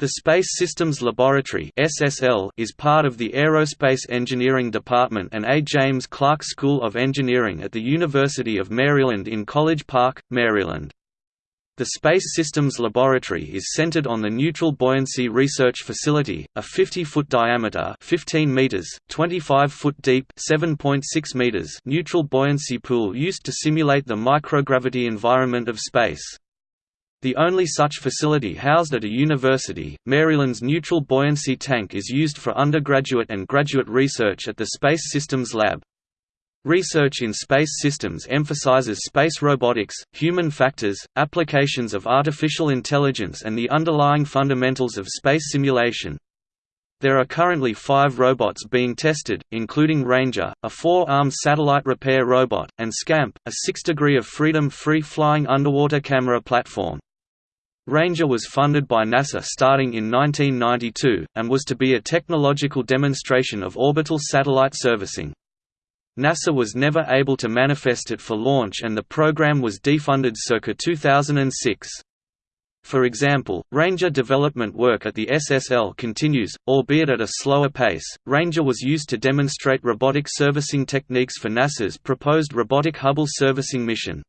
The Space Systems Laboratory is part of the Aerospace Engineering Department and A. James Clark School of Engineering at the University of Maryland in College Park, Maryland. The Space Systems Laboratory is centered on the Neutral Buoyancy Research Facility, a 50-foot diameter 15 meters, 25-foot deep 7.6 meters neutral buoyancy pool used to simulate the microgravity environment of space. The only such facility housed at a university, Maryland's Neutral Buoyancy Tank is used for undergraduate and graduate research at the Space Systems Lab. Research in space systems emphasizes space robotics, human factors, applications of artificial intelligence and the underlying fundamentals of space simulation. There are currently five robots being tested, including Ranger, a four-armed satellite repair robot, and SCAMP, a six-degree of freedom free-flying underwater camera platform. Ranger was funded by NASA starting in 1992, and was to be a technological demonstration of orbital satellite servicing. NASA was never able to manifest it for launch and the program was defunded circa 2006. For example, Ranger development work at the SSL continues, albeit at a slower pace. Ranger was used to demonstrate robotic servicing techniques for NASA's proposed robotic Hubble servicing mission.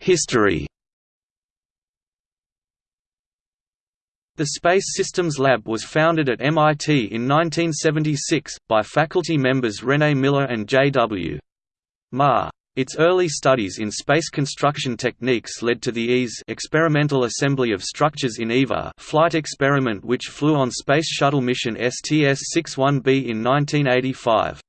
History The Space Systems Lab was founded at MIT in 1976, by faculty members René Miller and J.W. Mar. Its early studies in space construction techniques led to the EASE experimental assembly of structures in EVA flight experiment which flew on Space Shuttle mission STS-61B in 1985.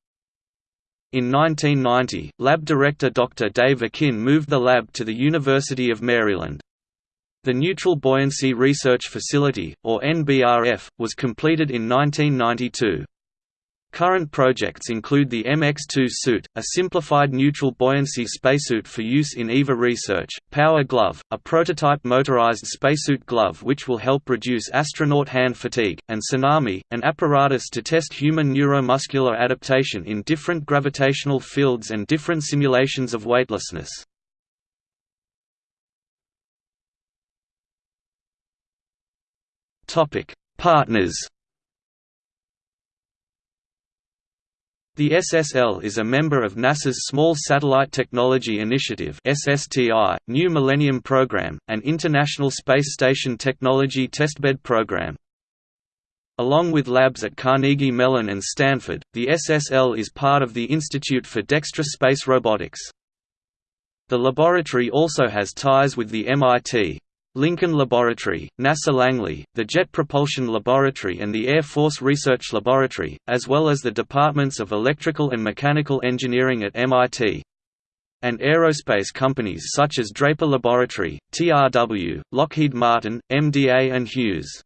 In 1990, lab director Dr. Dave Akin moved the lab to the University of Maryland. The Neutral Buoyancy Research Facility, or NBRF, was completed in 1992. Current projects include the MX-2 suit, a simplified neutral buoyancy spacesuit for use in EVA research, Power Glove, a prototype motorized spacesuit glove which will help reduce astronaut hand fatigue, and Tsunami, an apparatus to test human neuromuscular adaptation in different gravitational fields and different simulations of weightlessness. Partners The SSL is a member of NASA's Small Satellite Technology Initiative (SSTI), New Millennium Program, and International Space Station Technology Testbed Program. Along with labs at Carnegie Mellon and Stanford, the SSL is part of the Institute for Dexterous Space Robotics. The laboratory also has ties with the MIT, Lincoln Laboratory, NASA Langley, the Jet Propulsion Laboratory and the Air Force Research Laboratory, as well as the departments of Electrical and Mechanical Engineering at MIT. And aerospace companies such as Draper Laboratory, TRW, Lockheed Martin, MDA and Hughes.